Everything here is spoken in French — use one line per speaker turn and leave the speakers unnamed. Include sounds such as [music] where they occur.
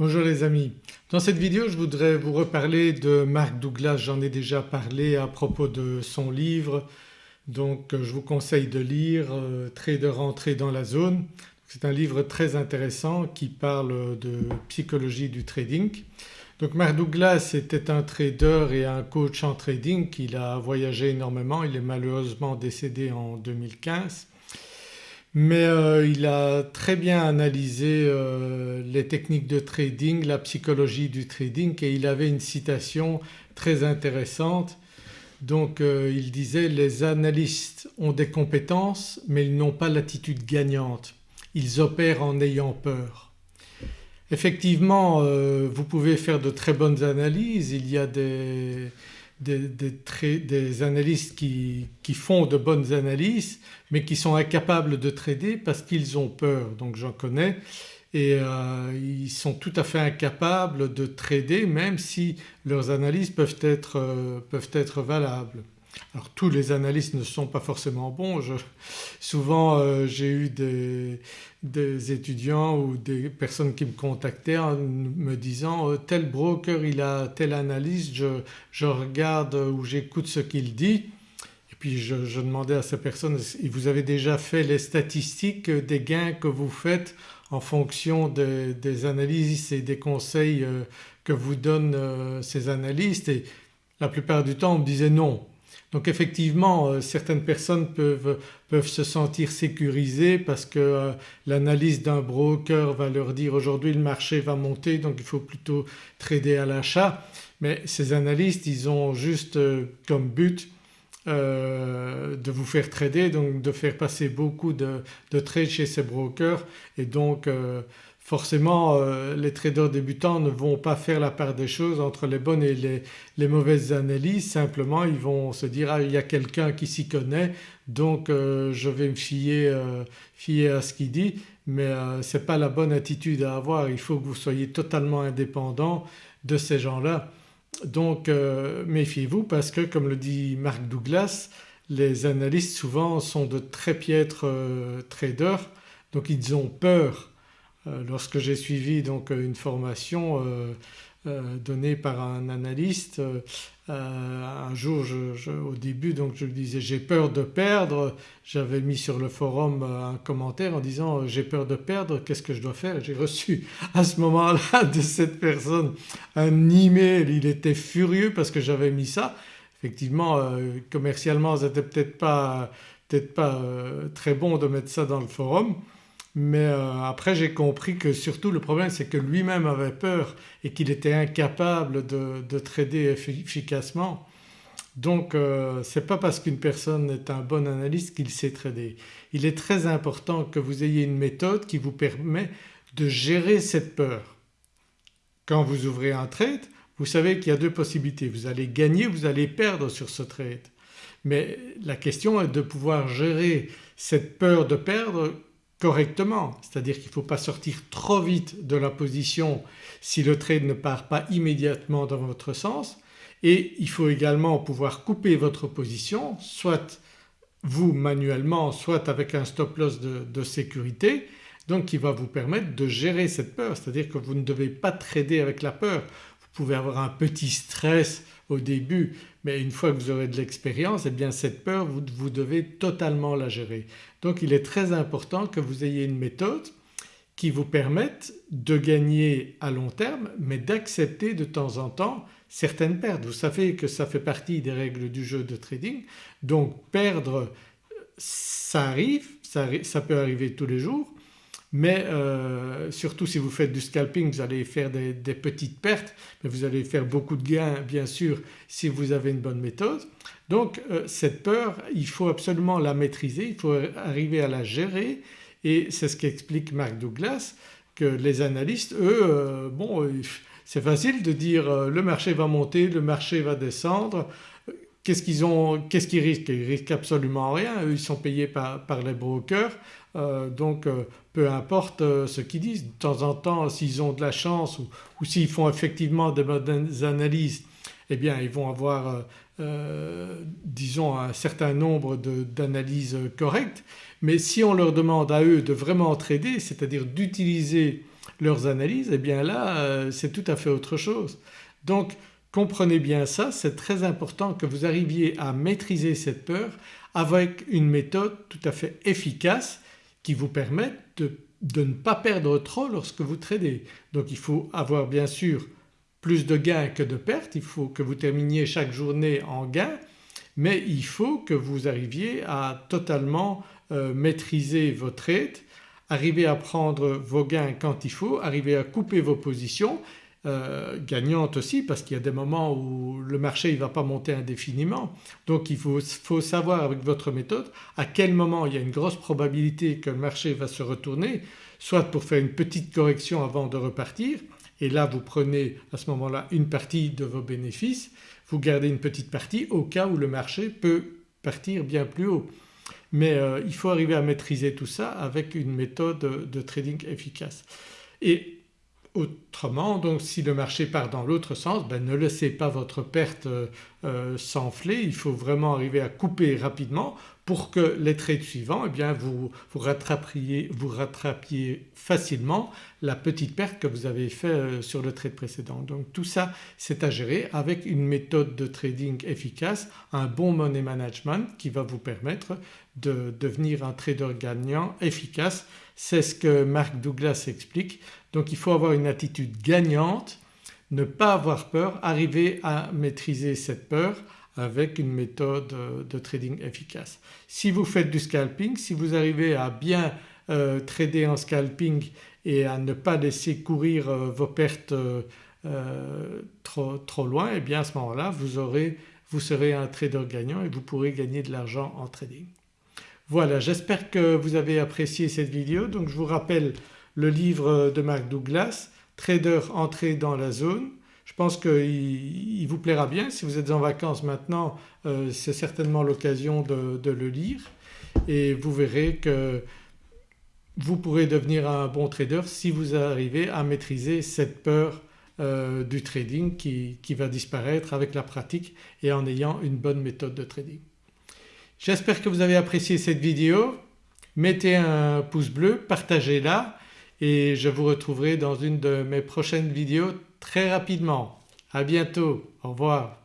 Bonjour les amis, dans cette vidéo je voudrais vous reparler de Mark Douglas, j'en ai déjà parlé à propos de son livre. Donc je vous conseille de lire euh, Trader entré dans la zone. C'est un livre très intéressant qui parle de psychologie du trading. Donc Mark Douglas était un trader et un coach en trading, il a voyagé énormément, il est malheureusement décédé en 2015 mais euh, il a très bien analysé euh, les techniques de trading, la psychologie du trading et il avait une citation très intéressante. Donc euh, il disait les analystes ont des compétences mais ils n'ont pas l'attitude gagnante, ils opèrent en ayant peur. Effectivement vous pouvez faire de très bonnes analyses, il y a des, des, analystes qui, font de bonnes analyses mais qui sont incapables de trader parce qu'ils ont peur. Donc j'en connais et euh, ils sont tout à fait incapables de trader même si leurs analyses peuvent être, euh, peuvent être valables. Alors tous les analystes ne sont pas forcément bons. souvent euh, j'ai eu des, des, étudiants ou des personnes qui me contactaient en me disant tel broker il a telle analyse, je, je regarde ou j'écoute ce qu'il dit et puis je, je, demandais à ces personnes vous avez déjà fait les statistiques des gains que vous faites en fonction des analyses et des conseils euh, que vous donnent euh, ces analystes? Et la plupart du temps on me disait non. Donc effectivement euh, certaines personnes peuvent, peuvent, se sentir sécurisées parce que l'analyse d'un broker va leur dire aujourd'hui le marché va monter donc il faut plutôt trader à l'achat. Mais ces analystes ils ont juste comme but euh, de vous faire trader donc de faire passer beaucoup de, trades chez ces brokers et donc euh, forcément euh, les traders débutants ne vont pas faire la part des choses entre les bonnes et les, mauvaises analyses. Simplement ils vont se dire ah il y a quelqu'un qui s'y connaît donc je vais me fier, fier à ce qu'il dit. Mais ce n'est pas la bonne attitude à avoir. Il faut que vous soyez totalement indépendant de ces gens-là. Donc euh, méfiez-vous parce que comme le dit Mark Douglas les analystes souvent sont de très piètres euh, traders. Donc ils ont peur. Euh, lorsque j'ai suivi donc une formation donnée par un analyste un jour au début donc je lui disais j'ai peur de perdre, j'avais mis sur le forum un commentaire en disant j'ai peur de perdre qu'est-ce que je dois faire? J'ai reçu [laughs] à ce moment-là de cette personne un email, il était furieux parce que j'avais mis ça. Effectivement commercialement c'était peut-être pas, peut pas très bon de mettre ça dans le forum mais euh, après j'ai compris que surtout le problème c'est que lui-même avait peur et qu'il était incapable de, trader efficacement. Donc euh, ce n'est pas parce qu'une personne est un bon analyste qu'il sait trader. Il est très important que vous ayez une méthode qui vous permet de gérer cette peur. Quand vous ouvrez un trade vous savez qu'il y a deux possibilités, vous allez gagner, vous allez perdre sur ce trade. Mais la question est de pouvoir gérer cette peur de perdre correctement. C'est-à-dire qu'il ne faut pas sortir trop vite de la position si le trade ne part pas immédiatement dans votre sens. Et il faut également pouvoir couper votre position soit vous manuellement soit avec un stop loss de, sécurité. Donc qui va vous permettre de gérer cette peur. C'est-à-dire que vous ne devez pas trader avec la peur. Pouvez avoir un petit stress au début mais une fois que vous aurez de l'expérience et eh bien cette peur vous, vous devez totalement la gérer. Donc il est très important que vous ayez une méthode qui vous permette de gagner à long terme mais d'accepter de temps en temps certaines pertes. Vous savez que ça fait partie des règles du jeu de trading donc perdre ça arrive, ça, peut arriver tous les jours mais euh, surtout si vous faites du scalping vous allez faire des, petites pertes mais vous allez faire beaucoup de gains bien sûr si vous avez une bonne méthode. Donc euh, cette peur il faut absolument la maîtriser, il faut arriver à la gérer. Et c'est ce qu'explique Mark Douglas que les analystes eux euh, bon c'est facile de dire le marché va monter, le marché va descendre. Qu'est-ce qu'ils ont, qu'est-ce risquent? Ils risquent absolument rien, eux ils sont payés par, les brokers euh, donc euh, peu importe euh, ce qu'ils disent. De temps en temps s'ils ont de la chance ou, s'ils font effectivement de bonnes analyses eh bien ils vont avoir disons un certain nombre d'analyses correctes mais si on leur demande à eux de vraiment trader c'est-à-dire d'utiliser leurs analyses eh bien là c'est tout à fait autre chose. Donc comprenez bien ça, c'est très important que vous arriviez à maîtriser cette peur avec une méthode tout à fait efficace vous permette de, de ne pas perdre trop lorsque vous tradez. Donc il faut avoir bien sûr plus de gains que de pertes, il faut que vous terminiez chaque journée en gain mais il faut que vous arriviez à totalement euh, maîtriser vos trades, arriver à prendre vos gains quand il faut, arriver à couper vos positions euh, gagnantes aussi parce qu'il y a des moments où le marché ne va pas monter indéfiniment. Donc il faut, faut, savoir avec votre méthode à quel moment il y a une grosse probabilité que le marché va se retourner soit pour faire une petite correction avant de repartir et là vous prenez à ce moment-là une partie de vos bénéfices, vous gardez une petite partie au cas où le marché peut partir bien plus haut. Mais euh, il faut arriver à maîtriser tout ça avec une méthode de trading efficace. Et Autrement. Donc si le marché part dans l'autre sens ben ne laissez pas votre perte euh, euh, s'enfler, il faut vraiment arriver à couper rapidement pour que les trades suivants eh bien vous, rattrapiez facilement la petite perte que vous avez fait euh, sur le trade précédent. Donc tout ça c'est à gérer avec une méthode de trading efficace, un bon money management qui va vous permettre de devenir un trader gagnant efficace. C'est ce que Mark Douglas explique. Donc il faut avoir une attitude gagnante, ne pas avoir peur, arriver à maîtriser cette peur avec une méthode euh, de trading efficace. Si vous faites du scalping, si vous arrivez à bien euh, trader en scalping et à ne pas laisser courir euh, vos pertes trop, trop, loin et eh bien à ce moment-là vous, vous serez un trader gagnant et vous pourrez gagner de l'argent en trading. Voilà j'espère que vous avez apprécié cette vidéo donc je vous rappelle le livre de Mark Douglas Trader entré dans la zone. Je pense qu'il vous plaira bien si vous êtes en vacances maintenant euh, c'est certainement l'occasion de, le lire et vous verrez que vous pourrez devenir un bon trader si vous arrivez à maîtriser cette peur euh, du trading qui, qui, va disparaître avec la pratique et en ayant une bonne méthode de trading. J'espère que vous avez apprécié cette vidéo. Mettez un pouce bleu, partagez-la et je vous retrouverai dans une de mes prochaines vidéos très rapidement. À bientôt, au revoir.